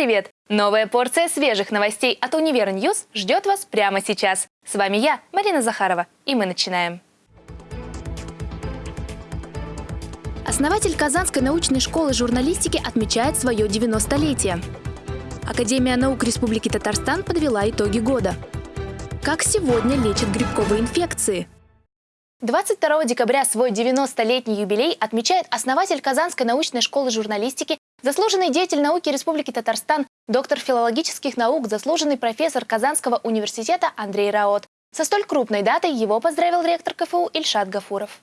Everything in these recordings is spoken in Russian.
Привет! Новая порция свежих новостей от Универа Ньюс ждет вас прямо сейчас. С вами я, Марина Захарова, и мы начинаем. Основатель Казанской научной школы журналистики отмечает свое 90-летие. Академия наук Республики Татарстан подвела итоги года. Как сегодня лечат грибковые инфекции? 22 декабря свой 90-летний юбилей отмечает основатель Казанской научной школы журналистики Заслуженный деятель науки Республики Татарстан, доктор филологических наук, заслуженный профессор Казанского университета Андрей Роот. Со столь крупной датой его поздравил ректор КФУ Ильшат Гафуров.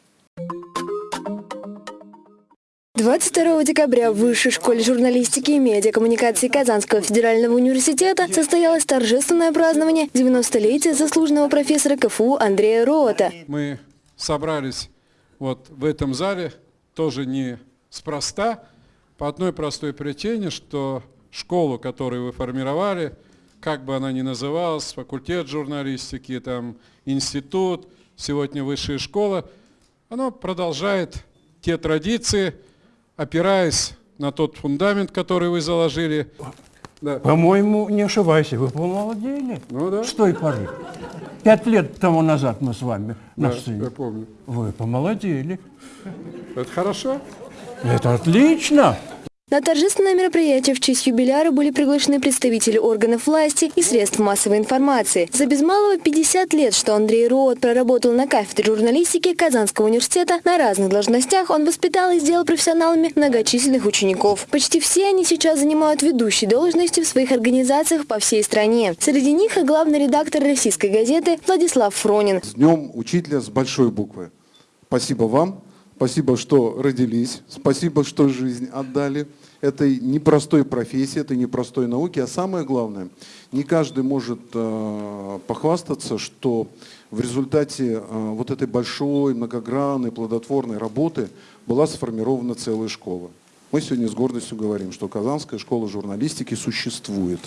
22 декабря в Высшей школе журналистики и медиакоммуникации Казанского федерального университета состоялось торжественное празднование 90-летия заслуженного профессора КФУ Андрея Рота. Мы собрались вот в этом зале тоже не спроста, по одной простой причине, что школу, которую вы формировали, как бы она ни называлась, факультет журналистики, там, институт, сегодня высшая школа, она продолжает те традиции, опираясь на тот фундамент, который вы заложили. Да. По-моему, не ошибайся, вы помолодели. Ну да. С той поры. Пять лет тому назад мы с вами Да, на сцене. я помню. Вы помолодели. Это хорошо? Это отлично. На торжественное мероприятие в честь юбиляра были приглашены представители органов власти и средств массовой информации. За без малого 50 лет, что Андрей Роот проработал на кафедре журналистики Казанского университета, на разных должностях он воспитал и сделал профессионалами многочисленных учеников. Почти все они сейчас занимают ведущие должности в своих организациях по всей стране. Среди них и главный редактор российской газеты Владислав Фронин. С Днем Учителя с большой буквы. Спасибо вам, спасибо, что родились, спасибо, что жизнь отдали этой непростой профессии, этой непростой науке. А самое главное, не каждый может э, похвастаться, что в результате э, вот этой большой, многогранной, плодотворной работы была сформирована целая школа. Мы сегодня с гордостью говорим, что Казанская школа журналистики существует.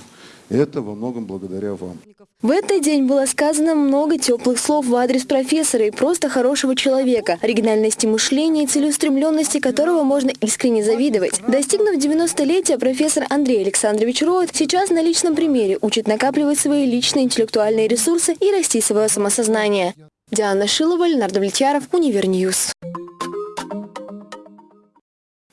Это во многом благодаря вам. В этот день было сказано много теплых слов в адрес профессора и просто хорошего человека, оригинальности мышления и целеустремленности которого можно искренне завидовать. Достигнув 90-летия, профессор Андрей Александрович Роот сейчас на личном примере учит накапливать свои личные интеллектуальные ресурсы и расти свое самосознание. Диана Шилова, Ленар Давлетьяров, Univer News.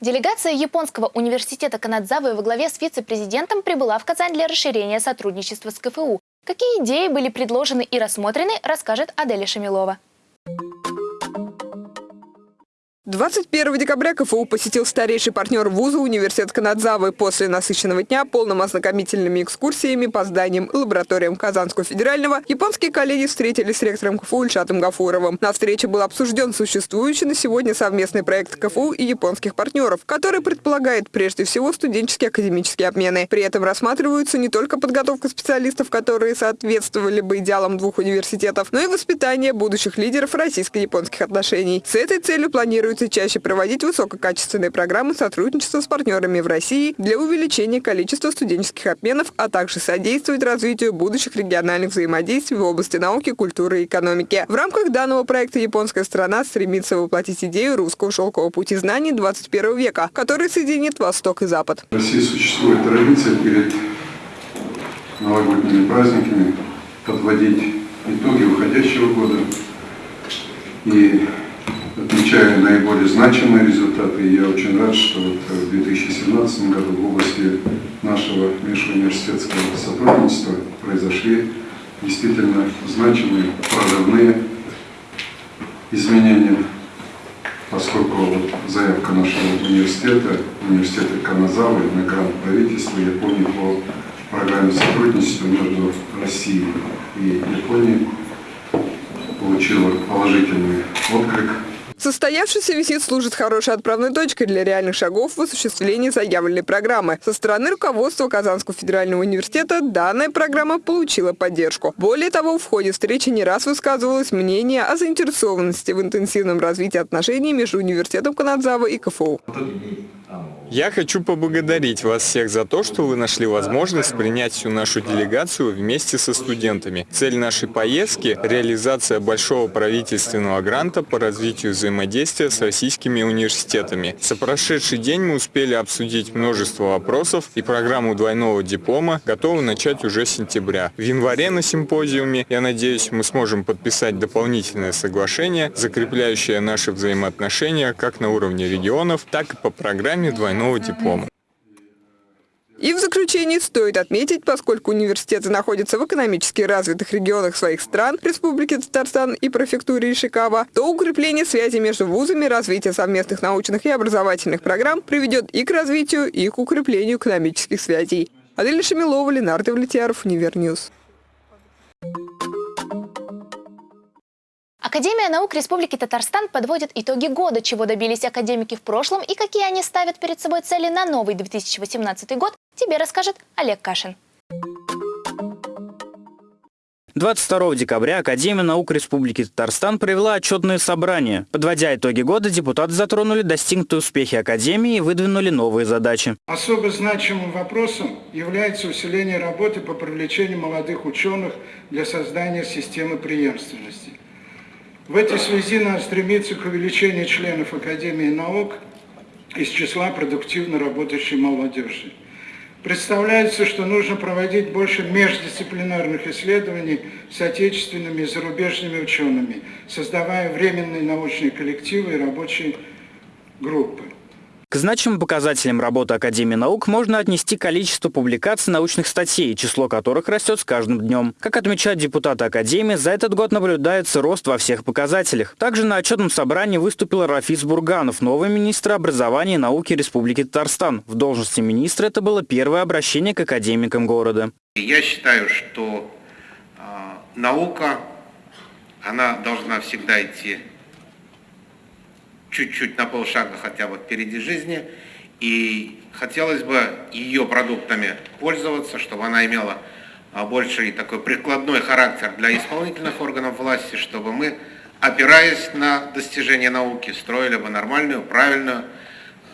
Делегация Японского университета Канадзавы во главе с вице-президентом прибыла в Казань для расширения сотрудничества с КФУ. Какие идеи были предложены и рассмотрены, расскажет Аделя Шамилова. 21 декабря КФУ посетил старейший партнер вуза университет Канадзавы после насыщенного дня полным ознакомительными экскурсиями по зданиям и лабораториям Казанского федерального. Японские коллеги встретились с ректором КФУ Ильшатом Гафуровым. На встрече был обсужден существующий на сегодня совместный проект КФУ и японских партнеров, который предполагает прежде всего студенческие академические обмены. При этом рассматриваются не только подготовка специалистов, которые соответствовали бы идеалам двух университетов, но и воспитание будущих лидеров российско-японских отношений. С этой целью планируется планируется чаще проводить высококачественные программы сотрудничества с партнерами в России для увеличения количества студенческих обменов, а также содействовать развитию будущих региональных взаимодействий в области науки, культуры и экономики. В рамках данного проекта японская страна стремится воплотить идею русского шелкового пути знаний 21 века, который соединит Восток и Запад. В России существует традиция перед новогодними праздниками подводить итоги уходящего года и отмечая наиболее значимые результаты. Я очень рад, что вот в 2017 году в области нашего межуниверситетского сотрудничества произошли действительно значимые прорывные изменения, поскольку вот заявка нашего университета, университета Каназавы на грант правительства Японии по программе сотрудничества между Россией и Японией получила положительный отклик Состоявшийся визит служит хорошей отправной точкой для реальных шагов в осуществлении заявленной программы. Со стороны руководства Казанского федерального университета данная программа получила поддержку. Более того, в ходе встречи не раз высказывалось мнение о заинтересованности в интенсивном развитии отношений между университетом Канадзава и КФУ. Я хочу поблагодарить вас всех за то, что вы нашли возможность принять всю нашу делегацию вместе со студентами. Цель нашей поездки – реализация большого правительственного гранта по развитию взаимодействия с российскими университетами. За прошедший день мы успели обсудить множество вопросов и программу двойного диплома готовы начать уже с сентября. В январе на симпозиуме, я надеюсь, мы сможем подписать дополнительное соглашение, закрепляющее наши взаимоотношения как на уровне регионов, так и по программе двойного двойного диплома. И в заключение стоит отметить, поскольку университеты находятся в экономически развитых регионах своих стран, Республики Татарстан и префектуре Ишикава, то укрепление связи между вузами, развитие совместных научных и образовательных программ приведет и к развитию, и к укреплению экономических связей. Адель Шамилова, Ленар Давлетьяров, Univer News. Академия наук Республики Татарстан подводит итоги года, чего добились академики в прошлом и какие они ставят перед собой цели на новый 2018 год, тебе расскажет Олег Кашин. 22 декабря Академия наук Республики Татарстан провела отчетное собрание. Подводя итоги года, депутаты затронули достигнутые успехи Академии и выдвинули новые задачи. Особо значимым вопросом является усиление работы по привлечению молодых ученых для создания системы преемственности. В этой связи надо стремиться к увеличению членов Академии наук из числа продуктивно работающей молодежи. Представляется, что нужно проводить больше междисциплинарных исследований с отечественными и зарубежными учеными, создавая временные научные коллективы и рабочие группы. К значимым показателям работы Академии наук можно отнести количество публикаций научных статей, число которых растет с каждым днем. Как отмечают депутаты Академии, за этот год наблюдается рост во всех показателях. Также на отчетном собрании выступил Рафис Бурганов, новый министр образования и науки Республики Татарстан. В должности министра это было первое обращение к академикам города. Я считаю, что э, наука, она должна всегда идти чуть-чуть на полшага хотя бы впереди жизни. И хотелось бы ее продуктами пользоваться, чтобы она имела а, больший такой прикладной характер для исполнительных органов власти, чтобы мы, опираясь на достижения науки, строили бы нормальную, правильную,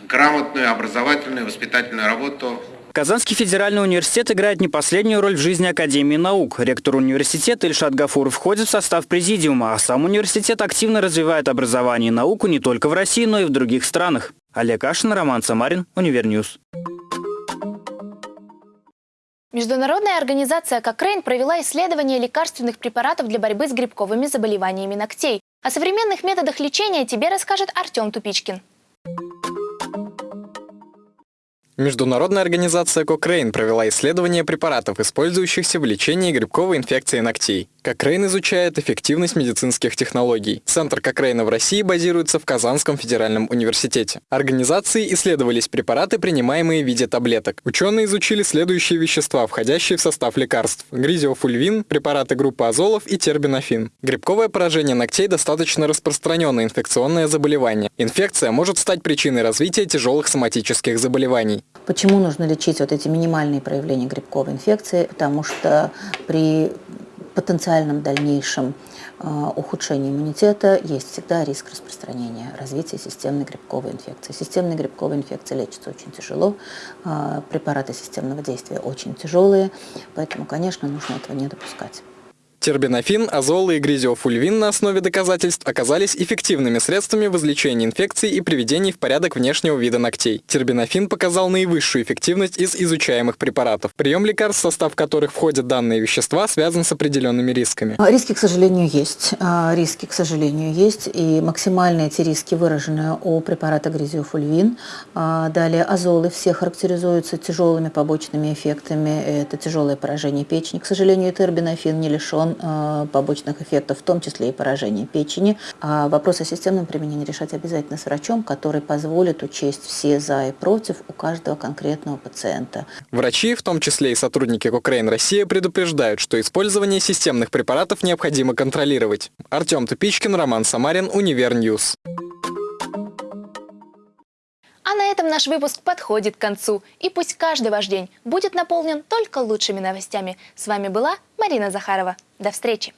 грамотную, образовательную, воспитательную работу Казанский федеральный университет играет не последнюю роль в жизни Академии наук. Ректор университета Ильшат Гафуров входит в состав президиума, а сам университет активно развивает образование и науку не только в России, но и в других странах. Олег Ашин, Роман Самарин, Univer News. Международная организация Кокрейн провела исследование лекарственных препаратов для борьбы с грибковыми заболеваниями ногтей. О современных методах лечения тебе расскажет Артем Тупичкин. Международная организация Cochrane провела исследование препаратов, использующихся в лечении грибковой инфекции ногтей. Кокрейн изучает эффективность медицинских технологий. Центр Кокрейна в России базируется в Казанском федеральном университете. Организации исследовались препараты, принимаемые в виде таблеток. Ученые изучили следующие вещества, входящие в состав лекарств. Гризиофульвин, препараты группы азолов и тербинофин. Грибковое поражение ногтей достаточно распространенное инфекционное заболевание. Инфекция может стать причиной развития тяжелых соматических заболеваний. Почему нужно лечить вот эти минимальные проявления грибковой инфекции? Потому что при потенциальном дальнейшем э, ухудшении иммунитета есть всегда риск распространения, развития системной грибковой инфекции. Системная грибковая инфекция лечится очень тяжело, э, препараты системного действия очень тяжелые, поэтому, конечно, нужно этого не допускать. Тербинофин, азолы и гризиофульвин на основе доказательств оказались эффективными средствами в излечении инфекций и приведении в порядок внешнего вида ногтей. Тербинофин показал наивысшую эффективность из изучаемых препаратов. Прием лекарств, состав которых входят данные вещества, связан с определенными рисками. А, риски, к сожалению, есть. А, риски, к сожалению, есть. И максимальные эти риски выражены у препарата гризиофульвин. А, далее азолы все характеризуются тяжелыми побочными эффектами. Это тяжелое поражение печени. К сожалению, тербинофин не лишен Э, побочных эффектов, в том числе и поражение печени. А вопрос о системном применении решать обязательно с врачом, который позволит учесть все за и против у каждого конкретного пациента. Врачи, в том числе и сотрудники Кокрейн Россия, предупреждают, что использование системных препаратов необходимо контролировать. Артем Тупичкин, Роман Самарин, Univer News. А на этом наш выпуск подходит к концу. И пусть каждый ваш день будет наполнен только лучшими новостями. С вами была Марина Захарова. До встречи!